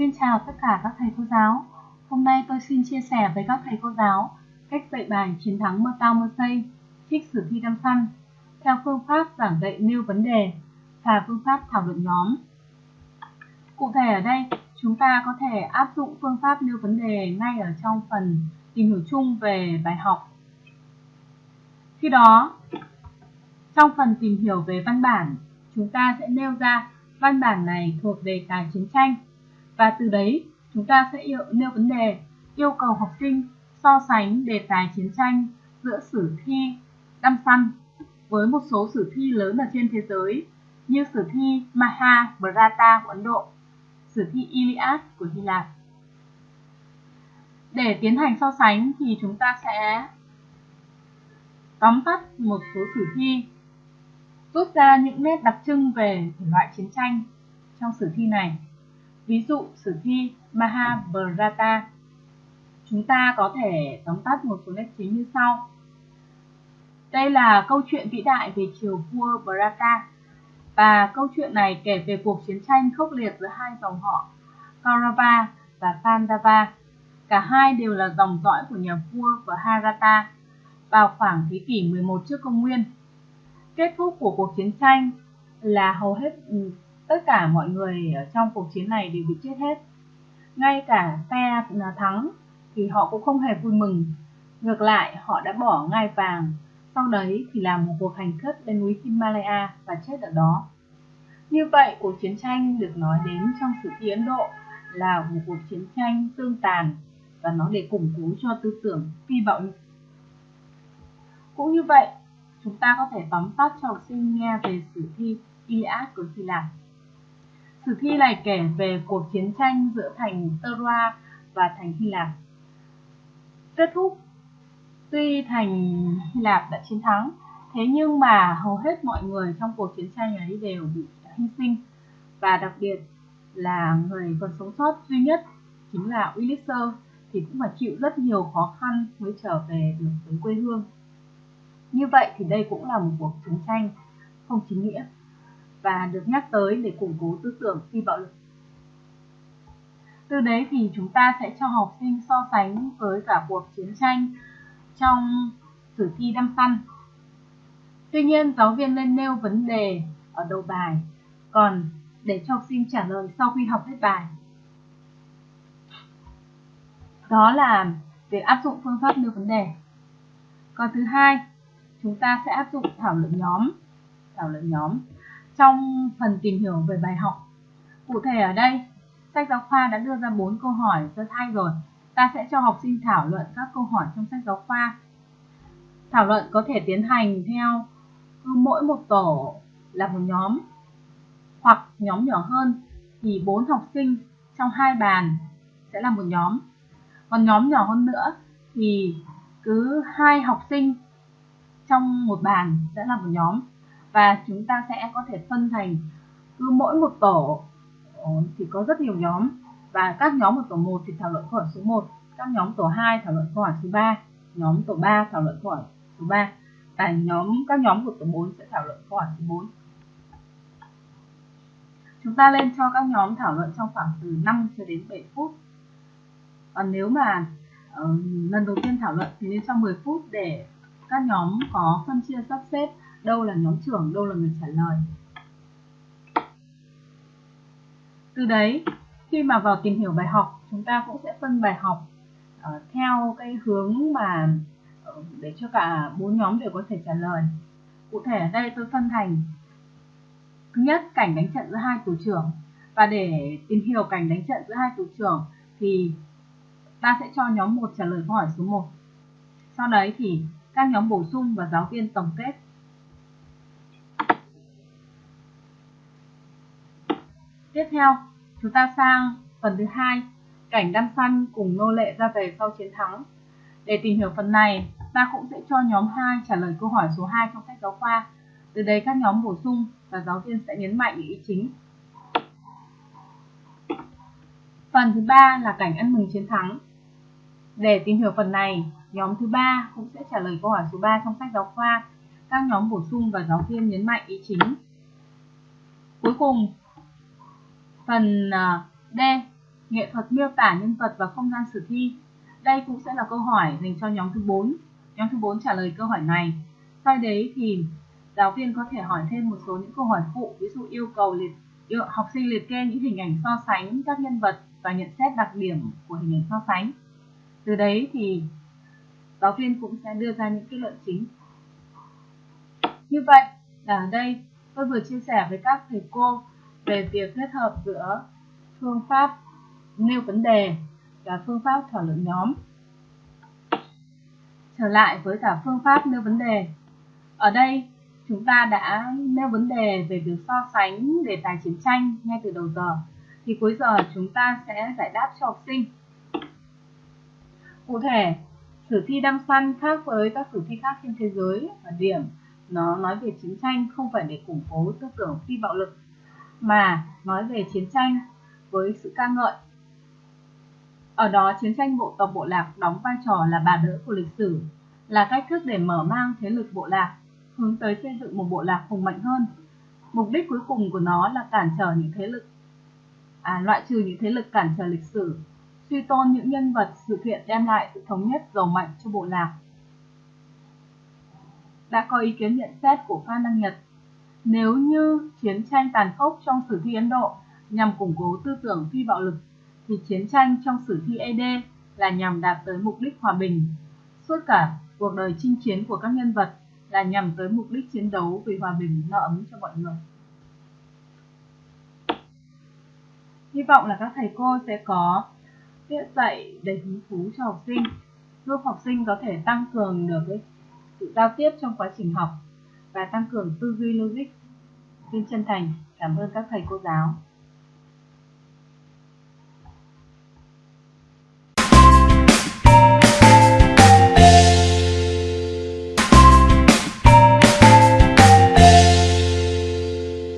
Xin chào tất cả các thầy cô giáo. Hôm nay tôi xin chia sẻ với các thầy cô giáo cách dạy bài chiến thắng mơ tao mơ xây, trích sử thi đăng săn, theo phương pháp giảng dạy nêu vấn đề và phương pháp thảo luận nhóm. Cụ thể ở đây, chúng ta có thể áp dụng phương pháp nêu vấn đề ngay ở trong phần tìm hiểu chung về bài học. Khi đó, trong phần tìm hiểu về văn bản, chúng ta sẽ nêu ra văn bản này thuộc đề tài chiến tranh và từ đấy chúng ta sẽ yêu, nêu vấn đề yêu cầu học sinh so sánh đề tài chiến tranh giữa sử thi Đăm Săn với một số sử thi lớn ở trên thế giới như sử thi Mahabharata của Ấn Độ, sử thi Iliad của Hy Lạp. Để tiến hành so sánh thì chúng ta sẽ tóm tắt một số sử thi, rút ra những nét đặc trưng về thể loại chiến tranh trong sử thi này. Ví dụ sử thi Mahabharata, chúng ta có thể tóm tắt một số nét chính như sau. Đây là câu chuyện vĩ đại về triều vua Bharata và câu chuyện này kể về cuộc chiến tranh khốc liệt giữa hai dòng họ Kaurava và Pandava. Cả hai đều là dòng dõi của nhà vua Bharata vào khoảng thế kỷ 11 trước công nguyên. Kết thúc của cuộc chiến tranh là hầu hết ừ, tất cả mọi người ở trong cuộc chiến này đều bị chết hết. Ngay cả phe à, thắng thì họ cũng không hề vui mừng. Ngược lại, họ đã bỏ ngai vàng, sau đấy thì làm một cuộc hành khất lên núi Himalaya và chết ở đó. Như vậy, cuộc chiến tranh được nói đến trong sử thi Ấn Độ là một cuộc chiến tranh tương tàn và nó để củng cố cho tư tưởng phi bạo lực. Cũng như vậy, chúng ta có thể tóm tắt cho học sinh nghe về sử thi Iliad của Hy Lạp. Sử thi này kể về cuộc chiến tranh giữa thành Troa và thành Hy Lạp. Kết thúc, tuy thành Hy Lạp đã chiến thắng, thế nhưng mà hầu hết mọi người trong cuộc chiến tranh ấy đều bị hy sinh và đặc biệt là người còn sống sót duy nhất chính là Ulysses thì cũng phải chịu rất nhiều khó khăn mới trở về được với quê hương. Như vậy thì đây cũng là một cuộc chiến tranh không chính nghĩa và được nhắc tới để củng cố tư tưởng phi bạo lực. Từ đấy thì chúng ta sẽ cho học sinh so sánh với cả cuộc chiến tranh trong sử thi đăm săn. Tuy nhiên, giáo viên nên nêu vấn đề ở đầu bài, còn để cho học sinh trả lời sau khi học hết bài. Đó là việc áp dụng phương pháp nêu vấn đề. Còn thứ hai, chúng ta sẽ áp dụng thảo luận nhóm. Thảo luận nhóm trong phần tìm hiểu về bài học. Cụ thể ở đây, sách giáo khoa đã đưa ra 4 câu hỏi cho thay rồi. Ta sẽ cho học sinh thảo luận các câu hỏi trong sách giáo khoa. Thảo luận có thể tiến hành theo cứ mỗi một tổ là một nhóm hoặc nhóm nhỏ hơn thì 4 học sinh trong hai bàn sẽ là một nhóm. Còn nhóm nhỏ hơn nữa thì cứ hai học sinh trong một bàn sẽ là một nhóm và chúng ta sẽ có thể phân thành cứ mỗi một tổ ờ, thì có rất nhiều nhóm. Và các nhóm ở tổ 1 thì thảo luận câu hỏi số 1 các nhóm tổ 2 thảo luận câu hỏi số 3 nhóm tổ 3 thảo luận câu hỏi số 3 và nhóm các nhóm của tổ 4 sẽ thảo luận câu hỏi số 4 chúng ta lên cho các nhóm thảo luận trong khoảng từ 5 cho đến 7 phút. Còn nếu mà uh, lần đầu tiên thảo luận thì nên cho 10 phút để các nhóm có phân chia sắp xếp đâu là nhóm trưởng, đâu là người trả lời. Từ đấy, khi mà vào tìm hiểu bài học, chúng ta cũng sẽ phân bài học uh, theo cái hướng mà uh, để cho cả bốn nhóm đều có thể trả lời. Cụ thể ở đây tôi phân thành thứ nhất cảnh đánh trận giữa hai tổ trưởng và để tìm hiểu cảnh đánh trận giữa hai tổ trưởng thì ta sẽ cho nhóm 1 trả lời câu hỏi số 1. Sau đấy thì các nhóm bổ sung và giáo viên tổng kết Tiếp theo, chúng ta sang phần thứ hai, cảnh đăm săn cùng nô lệ ra về sau chiến thắng. Để tìm hiểu phần này, ta cũng sẽ cho nhóm 2 trả lời câu hỏi số 2 trong sách giáo khoa. Từ đây các nhóm bổ sung và giáo viên sẽ nhấn mạnh ý chính. Phần thứ ba là cảnh ăn mừng chiến thắng. Để tìm hiểu phần này, nhóm thứ ba cũng sẽ trả lời câu hỏi số 3 trong sách giáo khoa. Các nhóm bổ sung và giáo viên nhấn mạnh ý chính. Cuối cùng, Phần ờ, D nghệ thuật miêu tả nhân vật và không gian sử thi. Đây cũng sẽ là câu hỏi dành cho nhóm thứ 4. Nhóm thứ 4 trả lời câu hỏi này. Sau đấy thì giáo viên có thể hỏi thêm một số những câu hỏi phụ, ví dụ yêu cầu liệt yêu, học sinh liệt kê những hình ảnh so sánh các nhân vật và nhận xét đặc điểm của hình ảnh so sánh. Từ đấy thì giáo viên cũng sẽ đưa ra những kết luận chính. Như vậy, ở đây tôi vừa chia sẻ với các thầy cô về việc kết hợp giữa phương pháp nêu vấn đề và phương pháp thảo luận nhóm. Trở lại với cả phương pháp nêu vấn đề. Ở đây chúng ta đã nêu vấn đề về việc so sánh đề tài chiến tranh ngay từ đầu giờ. Thì cuối giờ chúng ta sẽ giải đáp cho học sinh. Cụ thể, sử thi đam săn khác với các sử thi khác trên thế giới ở điểm nó nói về chiến tranh không phải để củng cố tư tưởng phi bạo lực mà nói về chiến tranh với sự ca ngợi. Ở đó chiến tranh bộ tộc bộ lạc đóng vai trò là bà đỡ của lịch sử, là cách thức để mở mang thế lực bộ lạc, hướng tới xây dựng một bộ lạc hùng mạnh hơn. Mục đích cuối cùng của nó là cản trở những thế lực, à, loại trừ những thế lực cản trở lịch sử, suy tôn những nhân vật sự kiện đem lại sự thống nhất giàu mạnh cho bộ lạc. Đã có ý kiến nhận xét của Phan Đăng Nhật nếu như chiến tranh tàn khốc trong sử thi Ấn Độ nhằm củng cố tư tưởng phi bạo lực, thì chiến tranh trong sử thi ED là nhằm đạt tới mục đích hòa bình. Suốt cả cuộc đời chinh chiến của các nhân vật là nhằm tới mục đích chiến đấu vì hòa bình no ấm cho mọi người. Hy vọng là các thầy cô sẽ có tiết dạy đầy hứng thú cho học sinh, giúp học sinh có thể tăng cường được cái sự giao tiếp trong quá trình học và tăng cường tư duy logic. Xin chân thành cảm ơn các thầy cô giáo.